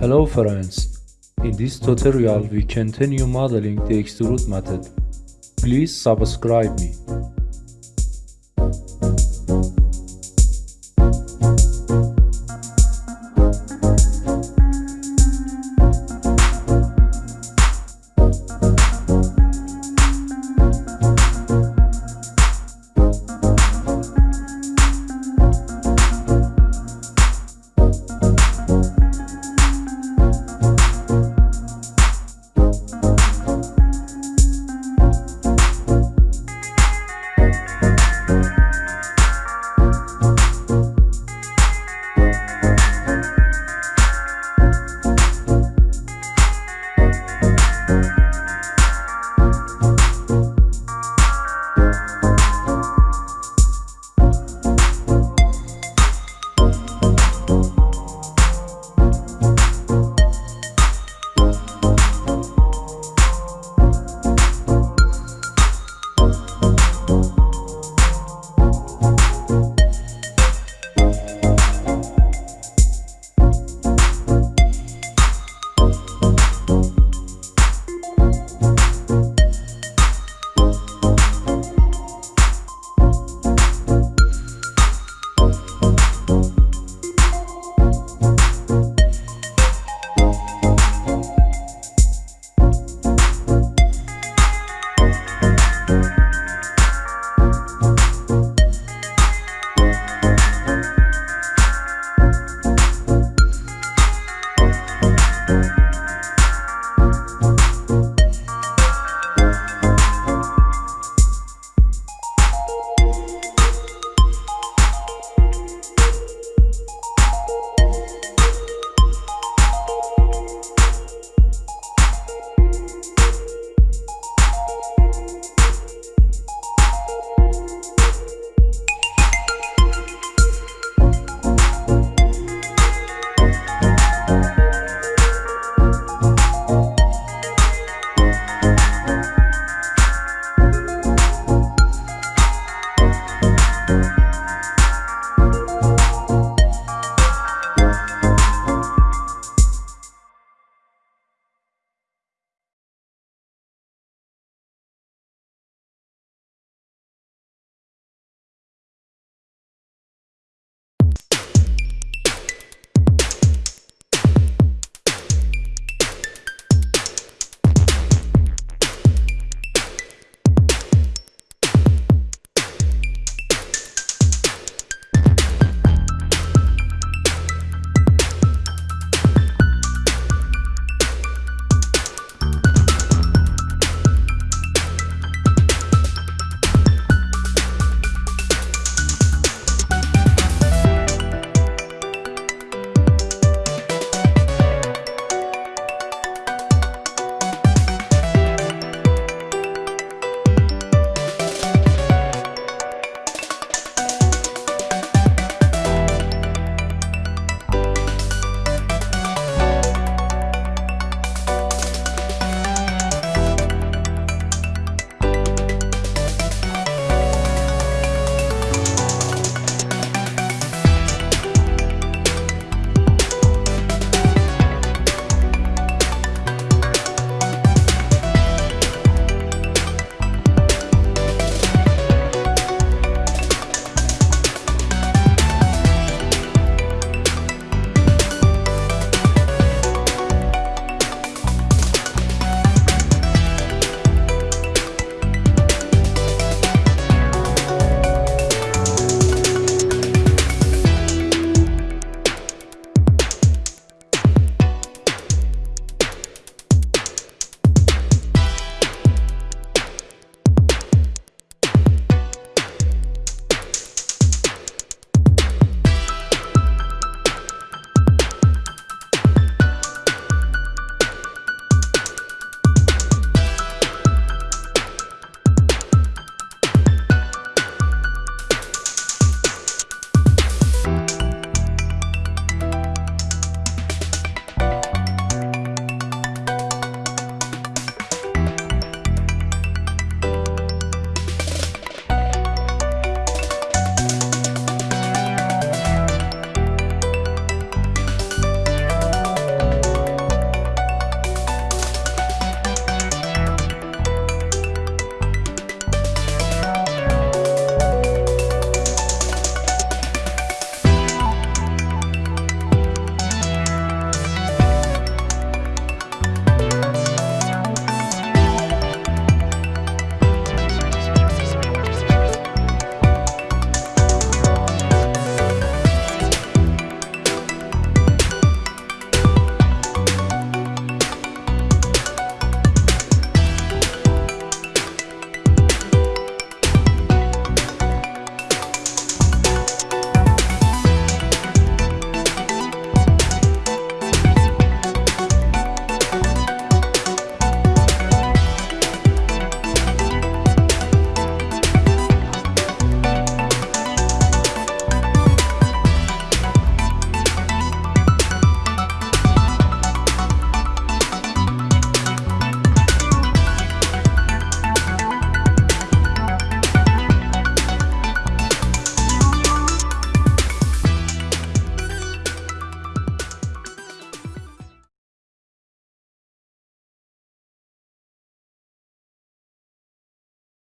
Hello friends, in this tutorial we continue modeling the extrude method. Please subscribe me. Thank